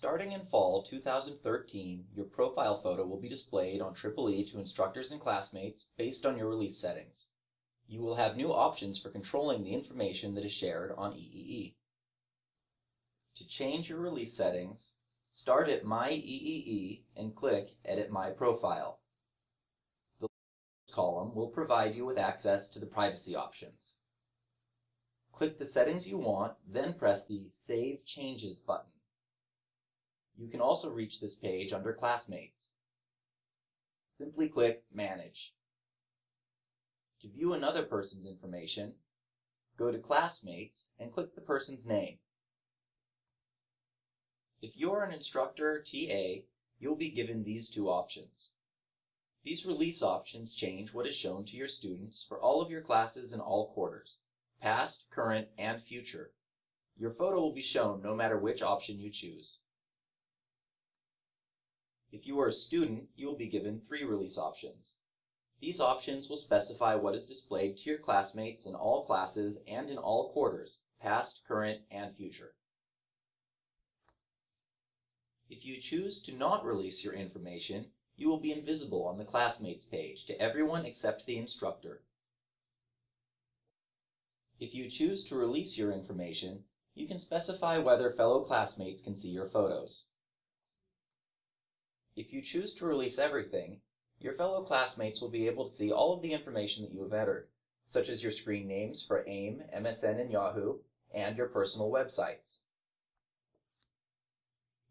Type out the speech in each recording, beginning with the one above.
Starting in fall 2013, your profile photo will be displayed on EEE to instructors and classmates based on your release settings. You will have new options for controlling the information that is shared on EEE. To change your release settings, start at My EEE and click Edit My Profile. The column will provide you with access to the privacy options. Click the settings you want, then press the Save Changes button. You can also reach this page under Classmates. Simply click Manage. To view another person's information, go to Classmates and click the person's name. If you're an instructor TA, you'll be given these two options. These release options change what is shown to your students for all of your classes in all quarters, past, current, and future. Your photo will be shown no matter which option you choose. If you are a student, you will be given three release options. These options will specify what is displayed to your classmates in all classes and in all quarters, past, current, and future. If you choose to not release your information, you will be invisible on the Classmates page to everyone except the instructor. If you choose to release your information, you can specify whether fellow classmates can see your photos. If you choose to release everything, your fellow classmates will be able to see all of the information that you have entered, such as your screen names for AIM, MSN, and Yahoo, and your personal websites.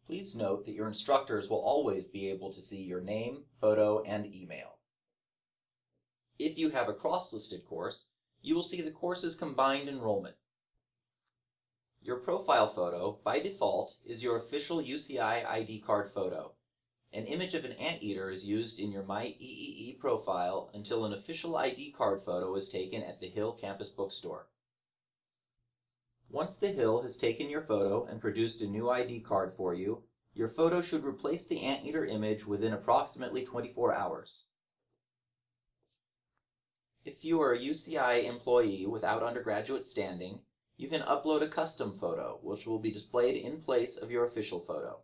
Please note that your instructors will always be able to see your name, photo, and email. If you have a cross-listed course, you will see the course's combined enrollment. Your profile photo, by default, is your official UCI ID card photo. An image of an anteater is used in your My MyEEE profile until an official ID card photo is taken at the Hill Campus Bookstore. Once the Hill has taken your photo and produced a new ID card for you, your photo should replace the anteater image within approximately 24 hours. If you are a UCI employee without undergraduate standing, you can upload a custom photo, which will be displayed in place of your official photo.